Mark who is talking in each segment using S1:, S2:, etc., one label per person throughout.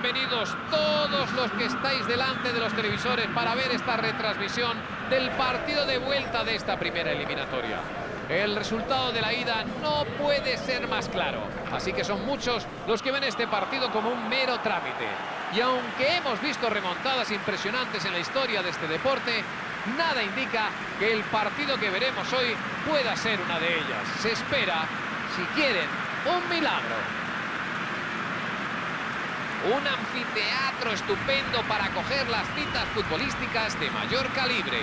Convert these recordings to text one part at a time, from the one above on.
S1: vosotros, todos los que estáis delante de los televisores para ver esta retransmisión del partido de vuelta de esta primera eliminatoria. El resultado de la ida no puede ser más claro, así que son muchos los que ven este partido como un mero trámite. Y aunque hemos visto remontadas impresionantes en la historia de este deporte, nada indica que el partido que veremos hoy pueda ser una de ellas. Se espera, si quieren, un milagro. Un anfiteatro estupendo para acoger las citas futbolísticas de mayor calibre.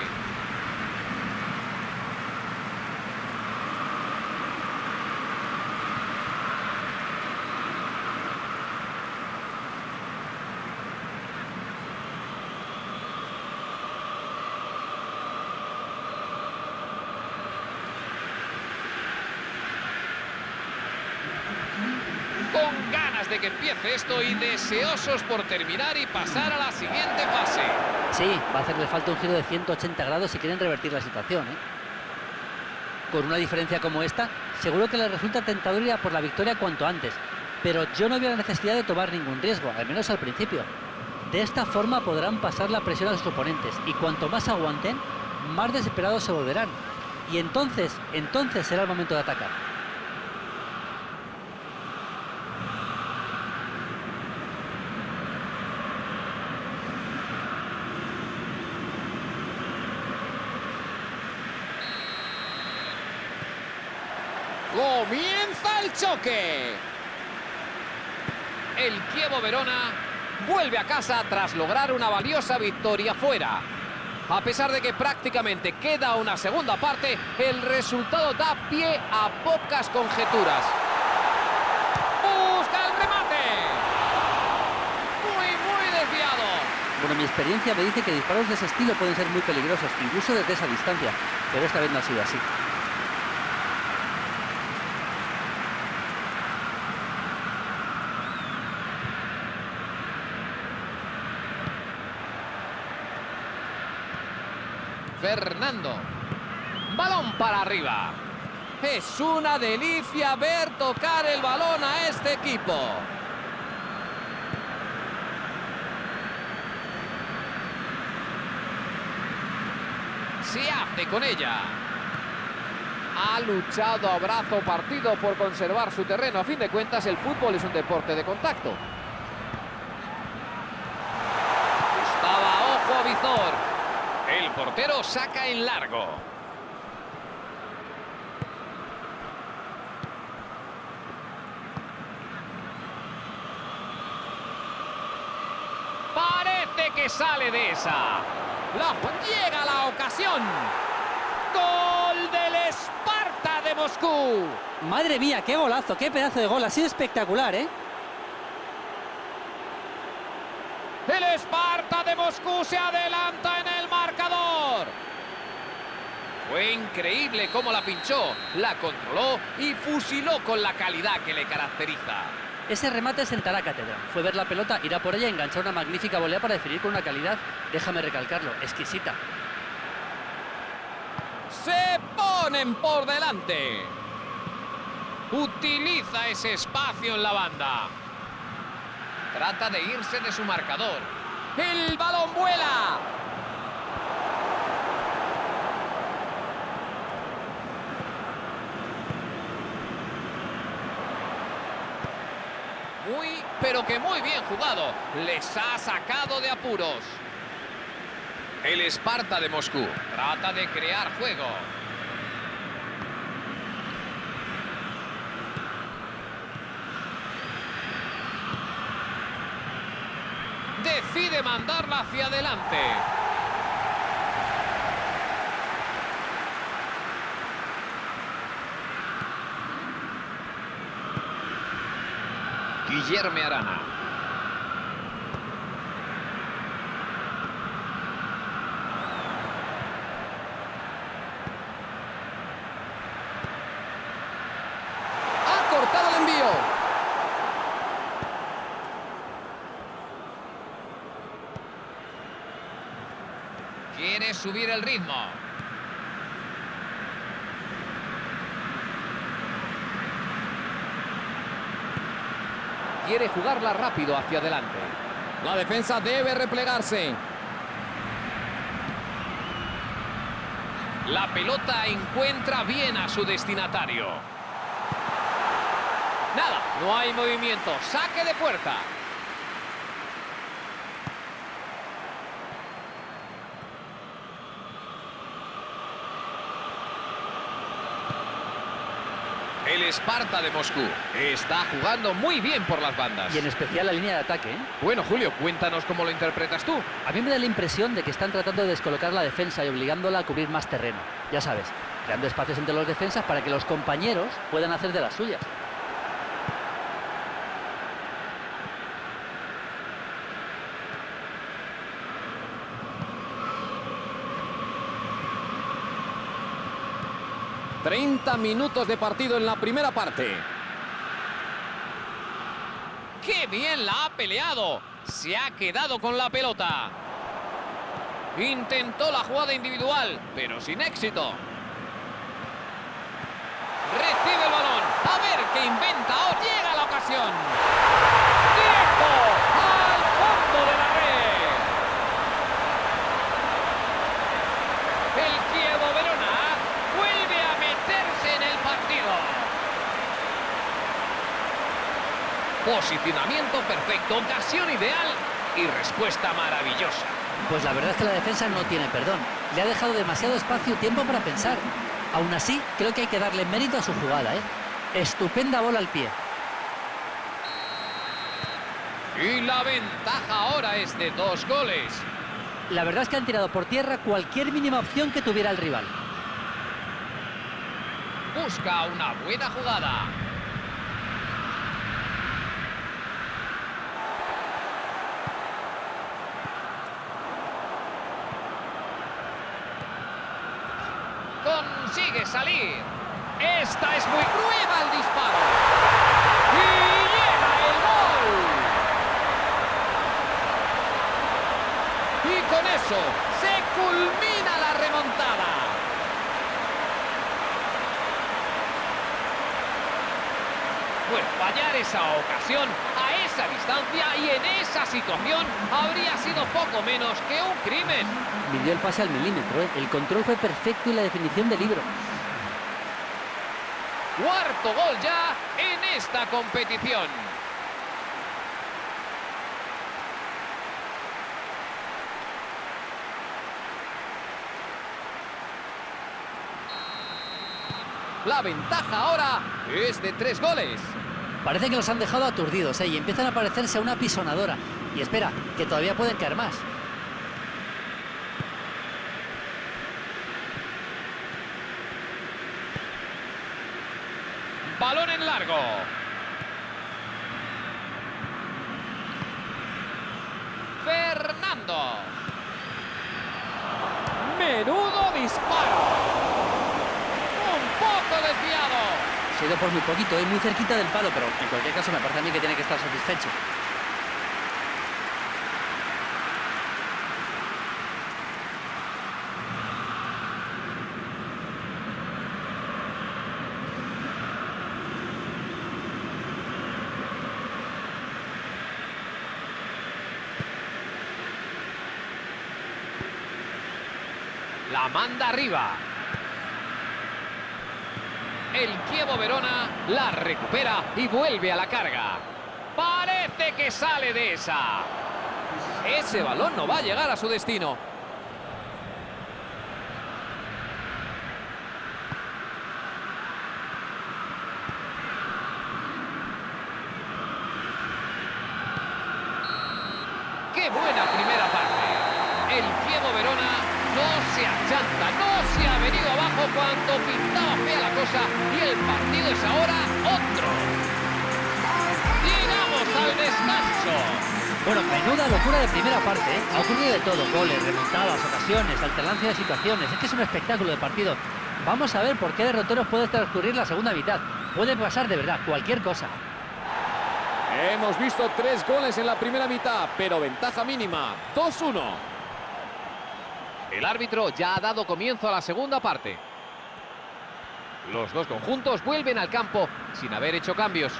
S1: con ganas de que empiece esto y deseosos por terminar y pasar a la siguiente fase.
S2: Sí, va a hacerle falta un giro de 180 grados si quieren revertir la situación. ¿eh? Con una diferencia como esta, seguro que les resulta tentador ir a por la victoria cuanto antes. Pero yo no veo la necesidad de tomar ningún riesgo, al menos al principio. De esta forma podrán pasar la presión a sus oponentes y cuanto más aguanten, más desesperados se volverán. Y entonces, entonces será el momento de atacar.
S1: El choque. El Kievo Verona vuelve a casa tras lograr una valiosa victoria fuera. A pesar de que prácticamente queda una segunda parte, el resultado da pie a pocas conjeturas. Busca el remate. Muy, muy desviado.
S2: Bueno, mi experiencia me dice que disparos de ese estilo pueden ser muy peligrosos, incluso desde esa distancia, pero esta vez no ha sido así.
S1: Fernando. Balón para arriba. Es una delicia ver tocar el balón a este equipo. Se hace con ella. Ha luchado a brazo partido por conservar su terreno. A fin de cuentas, el fútbol es un deporte de contacto. El portero saca en largo. Parece que sale de esa. La, llega la ocasión. Gol del Esparta de Moscú.
S2: Madre mía, qué golazo, qué pedazo de gol, ha sido espectacular, ¿eh?
S1: El Esparta de Moscú se adelanta en. Fue increíble cómo la pinchó, la controló y fusiló con la calidad que le caracteriza.
S2: Ese remate sentará cátedra. Fue ver la pelota, ir a por ella enganchar una magnífica volea para definir con una calidad, déjame recalcarlo, exquisita.
S1: Se ponen por delante. Utiliza ese espacio en la banda. Trata de irse de su marcador. ¡El balón vuela! Muy, pero que muy bien jugado. Les ha sacado de apuros. El Esparta de Moscú trata de crear juego. Decide mandarla hacia adelante. Guillermo Arana. Ha cortado el envío. Quiere subir el ritmo. Quiere jugarla rápido hacia adelante.
S3: La defensa debe replegarse.
S1: La pelota encuentra bien a su destinatario. Nada, no hay movimiento. Saque de puerta. El Esparta de Moscú está jugando muy bien por las bandas.
S2: Y en especial la línea de ataque. ¿eh?
S1: Bueno, Julio, cuéntanos cómo lo interpretas tú.
S2: A mí me da la impresión de que están tratando de descolocar la defensa y obligándola a cubrir más terreno. Ya sabes, creando espacios entre los defensas para que los compañeros puedan hacer de las suyas.
S3: ...30 minutos de partido en la primera parte.
S1: ¡Qué bien la ha peleado! Se ha quedado con la pelota. Intentó la jugada individual, pero sin éxito. Recibe el balón. A ver qué inventa. ¡Oh, llega la ocasión! ¡Directo! ¡Al fondo de la red! El Kievo Verona vuelve a meterse en el partido. Posicionamiento perfecto, ocasión ideal y respuesta maravillosa.
S2: Pues la verdad es que la defensa no tiene perdón. Le ha dejado demasiado espacio y tiempo para pensar. Aún así, creo que hay que darle mérito a su jugada. ¿eh? Estupenda bola al pie.
S1: Y la ventaja ahora es de dos goles.
S2: La verdad es que han tirado por tierra cualquier mínima opción que tuviera el rival.
S1: Busca una buena jugada. Consigue salir. Esta es muy cruel el disparo. Y llega el gol. Y con eso se culmina la remontada. Pues fallar esa ocasión a esa distancia y en esa situación habría sido poco menos que un crimen.
S2: Midió el pase al milímetro. ¿eh? El control fue perfecto y la definición de libro.
S1: Cuarto gol ya en esta competición. La ventaja ahora es de tres goles.
S2: Parece que los han dejado aturdidos ¿eh? y empiezan a parecerse a una pisonadora. Y espera, que todavía pueden caer más.
S1: Balón en largo. Fernando. Menudo disparo. Un poco desviado.
S2: Se ha ido muy poquito, es muy cerquita del palo, pero en cualquier caso me parece a mí que tiene que estar satisfecho.
S1: La manda arriba. Kievo Verona la recupera y vuelve a la carga. Parece que sale de esa. Ese balón no va a llegar a su destino. ¡Qué buena primera parte! El Kievo Verona no se achanta, no se ha venido abajo cuando pintaba fea la cosa y el partido es ahora otro. Llegamos al descanso.
S2: Bueno, menuda locura de primera parte, ¿eh? Ha ocurrido de todo, goles, remontadas, ocasiones, alternancia de situaciones. Es que es un espectáculo de partido. Vamos a ver por qué derroteros puede transcurrir la segunda mitad. Puede pasar de verdad cualquier cosa.
S3: Hemos visto tres goles en la primera mitad, pero ventaja mínima, 2-1.
S1: El árbitro ya ha dado comienzo a la segunda parte. Los dos conjuntos vuelven al campo sin haber hecho cambios.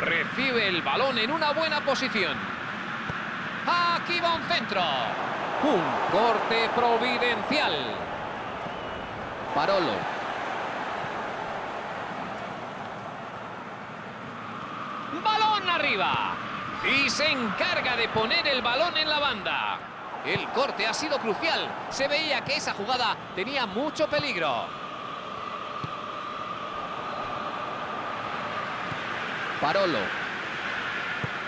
S1: Recibe el balón en una buena posición. Aquí va un centro. Un corte providencial.
S3: Parolo.
S1: Balón arriba. Y se encarga de poner el balón en la banda. El corte ha sido crucial. Se veía que esa jugada tenía mucho peligro.
S3: Parolo.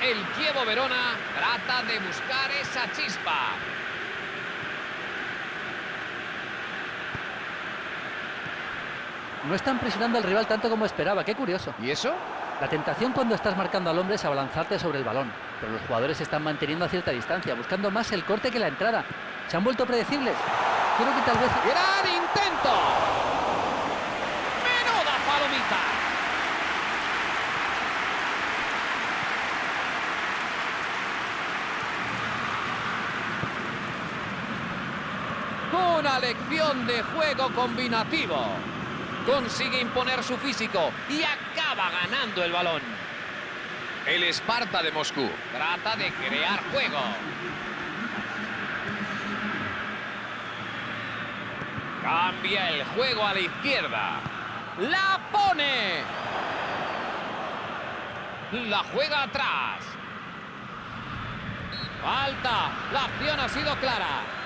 S1: El Chievo Verona trata de buscar esa chispa.
S2: No están presionando al rival tanto como esperaba, qué curioso.
S1: ¿Y eso?
S2: La tentación cuando estás marcando al hombre es abalanzarte sobre el balón, pero los jugadores se están manteniendo a cierta distancia, buscando más el corte que la entrada. Se han vuelto predecibles. Creo que tal vez...
S1: ¡Gran intento! ¡Menuda palomita! Una lección de juego combinativo. Consigue imponer su físico y acaba ganando el balón. El Esparta de Moscú trata de crear juego. Cambia el juego a la izquierda. ¡La pone! La juega atrás. Falta. La acción ha sido clara.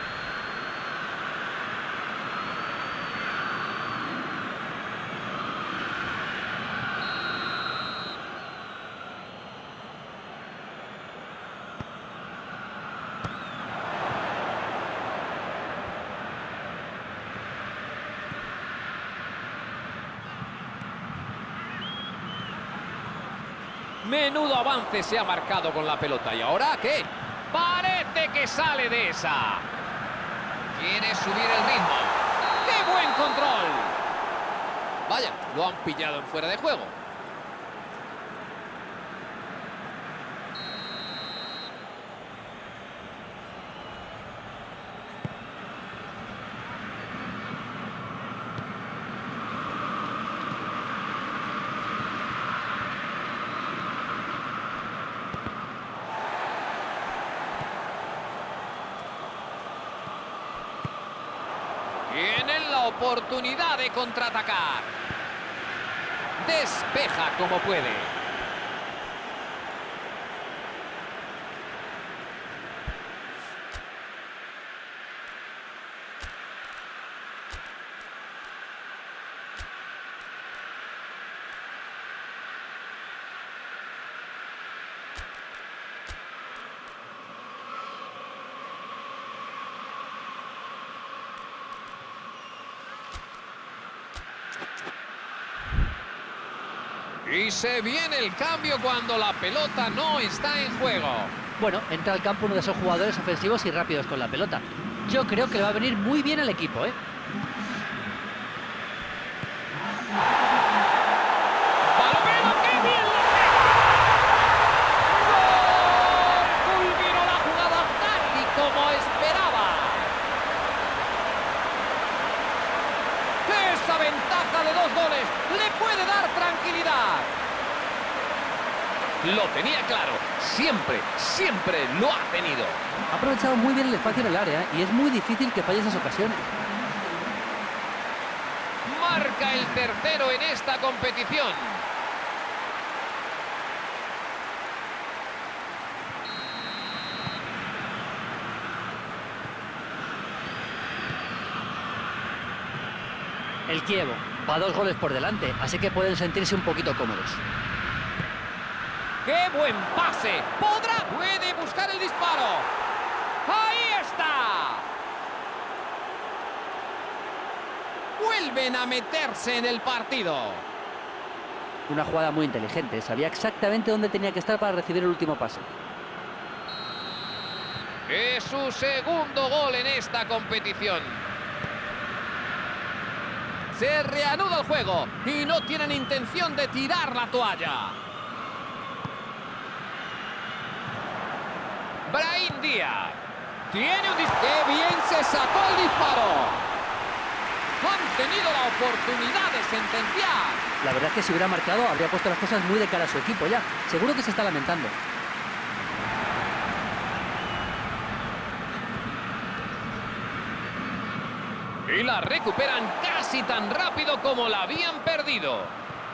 S1: Avance se ha marcado con la pelota. ¿Y ahora qué? Parece que sale de esa. Quiere subir el ritmo. ¡Qué buen control! Vaya, lo han pillado en fuera de juego. Tienen la oportunidad de contraatacar. Despeja como puede. Y se viene el cambio cuando la pelota no está en juego.
S2: Bueno, entra al campo uno de esos jugadores ofensivos y rápidos con la pelota. Yo creo que le va a venir muy bien al equipo, ¿eh?
S1: ¡Palomero, qué bien lo pega! ¡Gol! Culminó la jugada tal y como esperaba. Esa ventaja de dos goles le puede dar tranquilidad. Lo tenía claro. Siempre, siempre lo ha tenido.
S2: Ha aprovechado muy bien el espacio en el área ¿eh? y es muy difícil que falle esas ocasiones.
S1: Marca el tercero en esta competición.
S2: El Kievo va dos goles por delante, así que pueden sentirse un poquito cómodos.
S1: ¡Qué buen pase! ¡Podrá! ¡Puede buscar el disparo! ¡Ahí está! Vuelven a meterse en el partido.
S2: Una jugada muy inteligente, sabía exactamente dónde tenía que estar para recibir el último pase.
S1: Es su segundo gol en esta competición. Se reanuda el juego y no tienen intención de tirar la toalla. Brahim Díaz. Tiene un disparo. ¡Qué bien se sacó el disparo! Han tenido la oportunidad de sentenciar.
S2: La verdad es que si hubiera marcado habría puesto las cosas muy de cara a su equipo ya. Seguro que se está lamentando.
S1: Y la recuperan casi tan rápido como la habían perdido.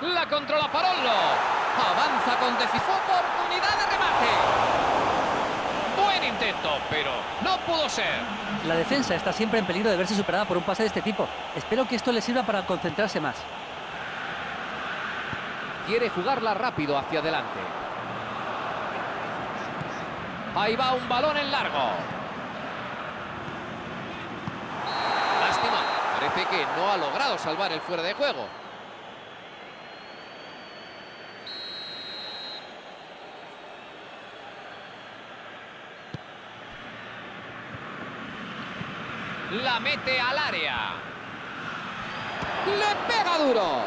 S1: La controla Parollo. Avanza con decisión. Oportunidad de remate. Intento, pero no pudo ser.
S2: La defensa está siempre en peligro de verse superada por un pase de este tipo. Espero que esto le sirva para concentrarse más.
S1: Quiere jugarla rápido hacia adelante. Ahí va un balón en largo. Lástima. Parece que no ha logrado salvar el fuera de juego. La mete al área. Le pega duro.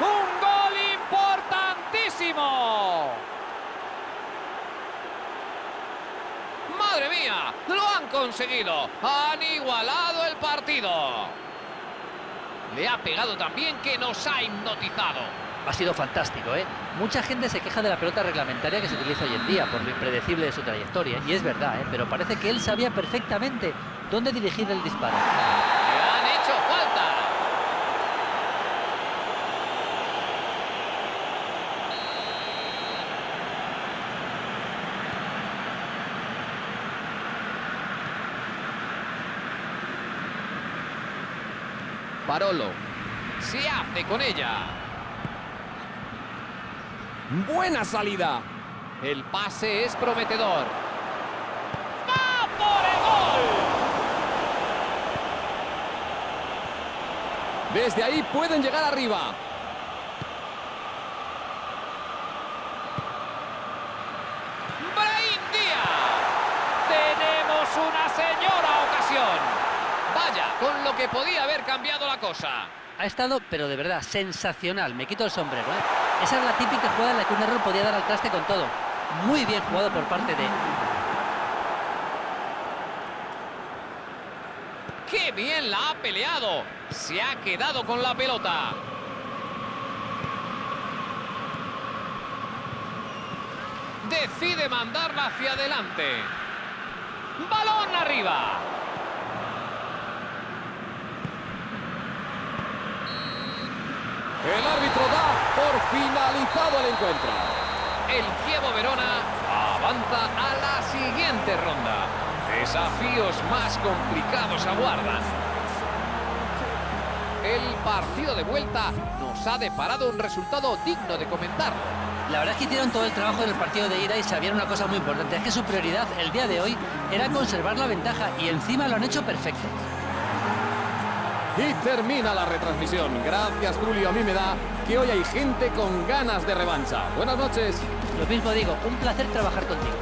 S1: Un gol importantísimo. ¡Madre mía! ¡Lo han conseguido! ¡Han igualado el partido! Le ha pegado también que nos ha hipnotizado.
S2: Ha sido fantástico, ¿eh? Mucha gente se queja de la pelota reglamentaria que se utiliza hoy en día por lo impredecible de su trayectoria. Y es verdad, ¿eh? Pero parece que él sabía perfectamente dónde dirigir el disparo.
S1: ¡Le han hecho falta! Parolo se hace con ella.
S3: Buena salida.
S1: El pase es prometedor. ¡Va por el gol!
S3: Desde ahí pueden llegar arriba.
S1: Brahim Díaz. Tenemos una señora ocasión. Vaya, con lo que podía haber cambiado la cosa.
S2: Ha estado, pero de verdad, sensacional. Me quito el sombrero, ¿eh? Esa es la típica jugada en la que un error podía dar al traste con todo. Muy bien jugado por parte de...
S1: ¡Qué bien la ha peleado! Se ha quedado con la pelota. Decide mandarla hacia adelante. ¡Balón arriba!
S3: El árbitro da por finalizado el encuentro.
S1: El Chievo Verona avanza a la siguiente ronda. Desafíos más complicados aguardan. El partido de vuelta nos ha deparado un resultado digno de comentar.
S2: La verdad es que hicieron todo el trabajo del partido de ida y sabían una cosa muy importante. Es que su prioridad el día de hoy era conservar la ventaja y encima lo han hecho perfecto.
S3: Y termina la retransmisión. Gracias, Julio. A mí me da que hoy hay gente con ganas de revancha. Buenas noches.
S2: Lo mismo digo, un placer trabajar contigo.